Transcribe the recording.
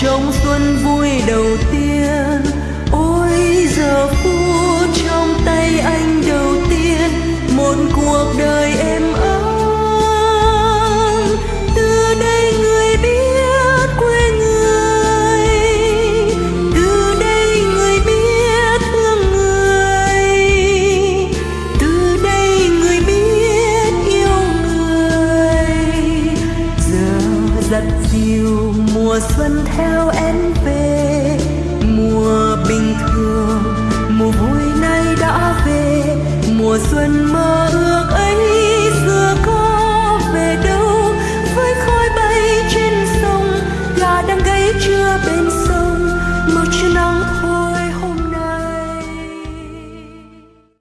trong xuân vui đầu tiên. Ôi giờ phút giặt dìu mùa xuân theo em về, mùa bình thường, mùa vui nay đã về. Mùa xuân mới